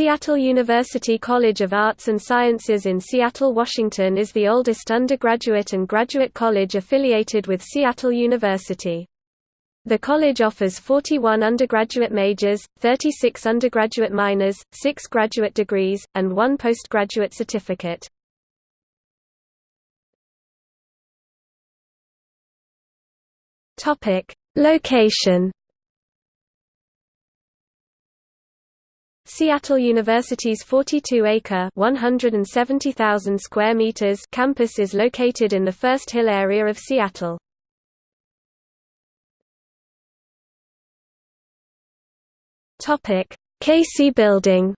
Seattle University College of Arts and Sciences in Seattle, Washington is the oldest undergraduate and graduate college affiliated with Seattle University. The college offers 41 undergraduate majors, 36 undergraduate minors, 6 graduate degrees, and 1 postgraduate certificate. Location Seattle University's 42-acre (170,000 square meters) campus is located in the First Hill area of Seattle. Topic: Casey Building.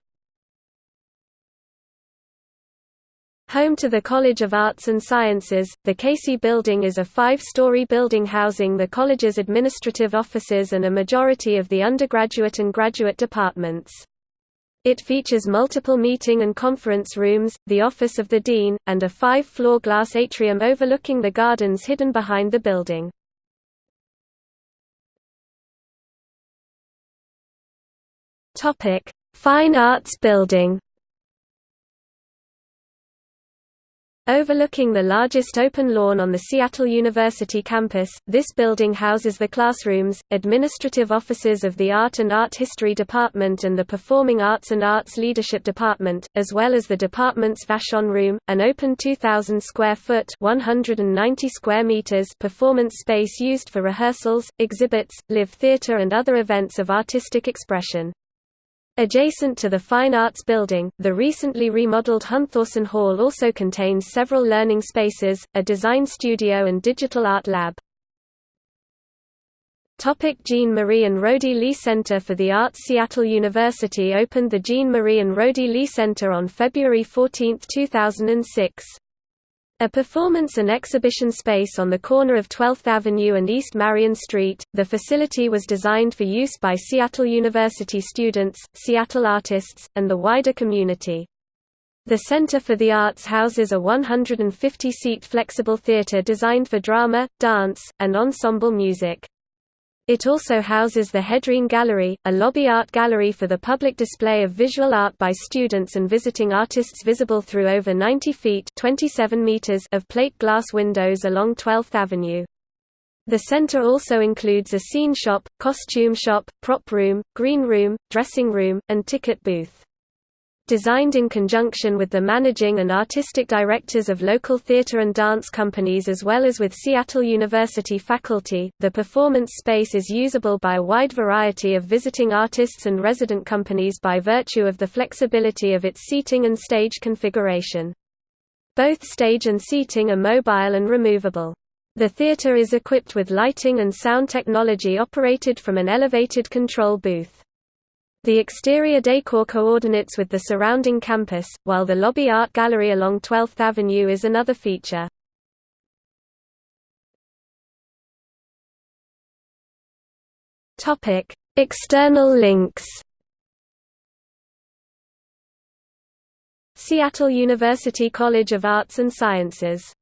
Home to the College of Arts and Sciences, the Casey Building is a five-story building housing the college's administrative offices and a majority of the undergraduate and graduate departments. It features multiple meeting and conference rooms, the office of the dean, and a five-floor glass atrium overlooking the gardens hidden behind the building. Fine Arts Building Overlooking the largest open lawn on the Seattle University campus, this building houses the classrooms, administrative offices of the Art and Art History Department and the Performing Arts and Arts Leadership Department, as well as the department's Vashon Room, an open 2,000 square foot (190 square meters) performance space used for rehearsals, exhibits, live theater and other events of artistic expression. Adjacent to the Fine Arts Building, the recently remodeled Hunthausen Hall also contains several learning spaces, a design studio and digital art lab. Topic Jean Marie and Rhody Lee Center for the Arts Seattle University opened the Jean Marie and Rhody Lee Center on February 14, 2006. A performance and exhibition space on the corner of 12th Avenue and East Marion Street, the facility was designed for use by Seattle University students, Seattle artists, and the wider community. The Center for the Arts houses a 150-seat flexible theater designed for drama, dance, and ensemble music. It also houses the Hedreen Gallery, a lobby art gallery for the public display of visual art by students and visiting artists visible through over 90 feet 27 meters of plate glass windows along 12th Avenue. The center also includes a scene shop, costume shop, prop room, green room, dressing room, and ticket booth. Designed in conjunction with the managing and artistic directors of local theater and dance companies as well as with Seattle University faculty, the performance space is usable by a wide variety of visiting artists and resident companies by virtue of the flexibility of its seating and stage configuration. Both stage and seating are mobile and removable. The theater is equipped with lighting and sound technology operated from an elevated control booth. The exterior decor coordinates with the surrounding campus, while the lobby art gallery along 12th Avenue is another feature. External links Seattle University College of Arts and Sciences